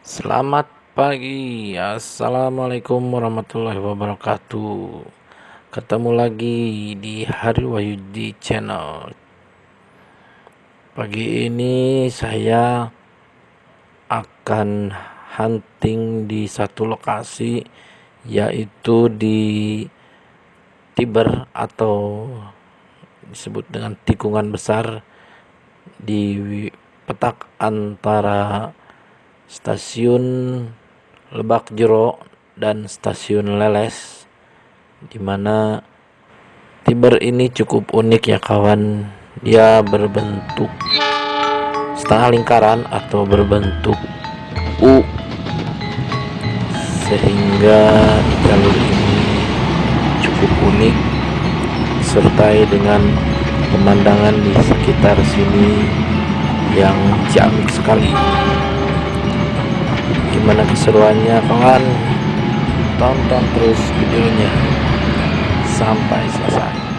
Selamat pagi, Assalamualaikum warahmatullahi wabarakatuh. Ketemu lagi di Hari Wahyudi Channel. Pagi ini saya akan hunting di satu lokasi Yaitu di Tiber atau disebut dengan tikungan besar Di petak antara stasiun Lebak Jero dan stasiun Leles di mana Tiber ini cukup unik ya kawan. Dia berbentuk setengah lingkaran atau berbentuk U sehingga jalur ini cukup unik sertai dengan pemandangan di sekitar sini yang ciamik sekali gimana keseruannya kawan? Tonton terus videonya. Sampai selesai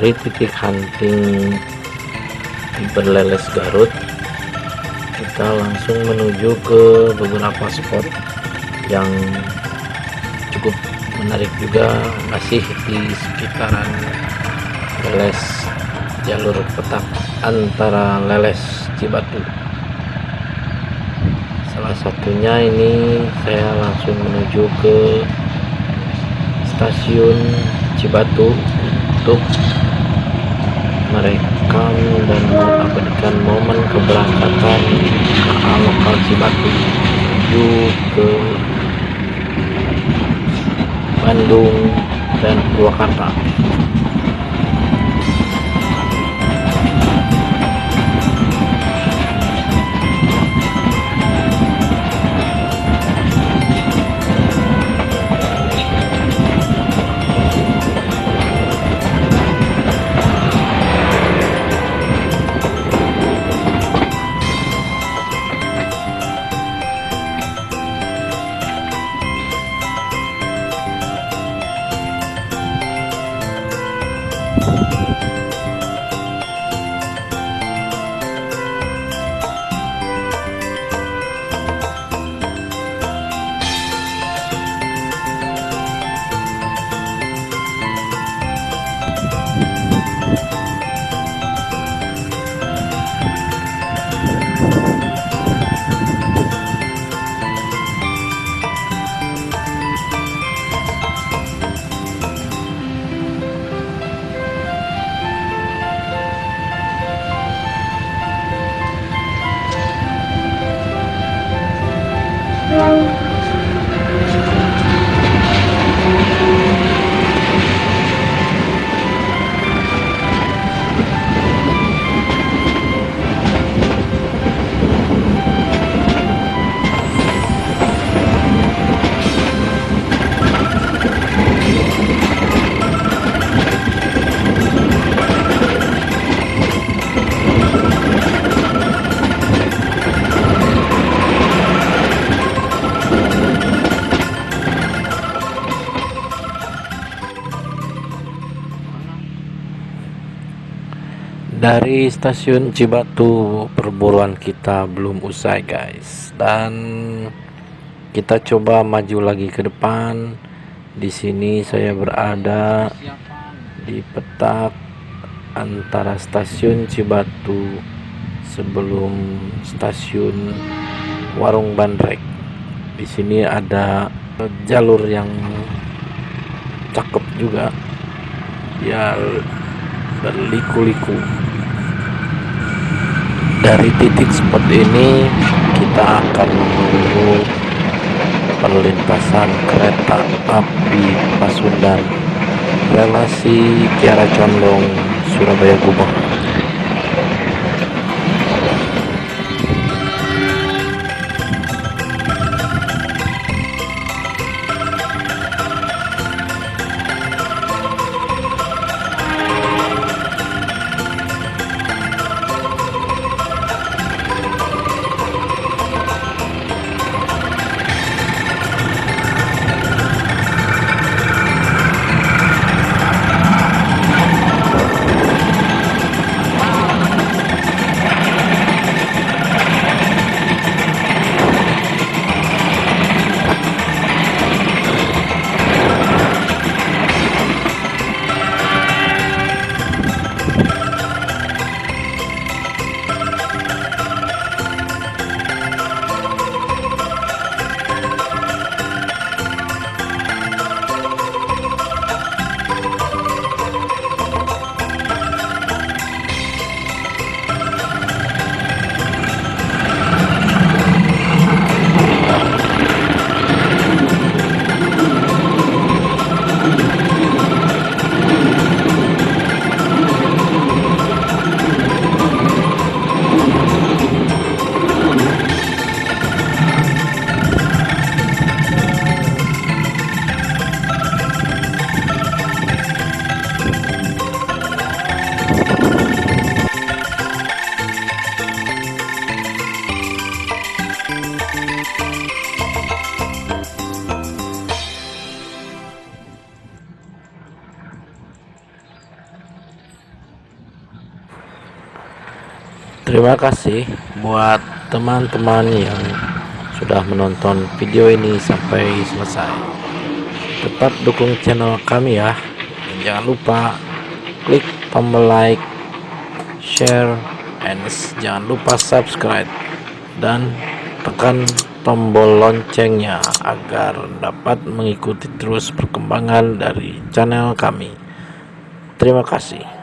dari titik hunting berleles Garut kita langsung menuju ke beberapa spot yang cukup menarik juga masih di sekitaran leles jalur petak antara leles Cibatu. Salah satunya ini saya langsung menuju ke stasiun Cibatu untuk merekam dan mengabadikan momen keberangkatan KA lokal Cibatu menuju ke Bandung dan Purwakarta stasiun Cibatu perburuan kita belum usai guys. Dan kita coba maju lagi ke depan. Di sini saya berada di petak antara stasiun Cibatu sebelum stasiun Warung Bandrek. Di sini ada jalur yang cakep juga. Ya berliku-liku dari titik spot ini kita akan menunggu perlintasan kereta api Pasundan relasi Kiara Condong Surabaya Gubeng terima kasih buat teman-teman yang sudah menonton video ini sampai selesai. Tetap dukung channel kami ya. Dan jangan lupa klik tombol like share and jangan lupa subscribe. Dan tekan tombol loncengnya agar dapat mengikuti terus perkembangan dari channel kami. Terima kasih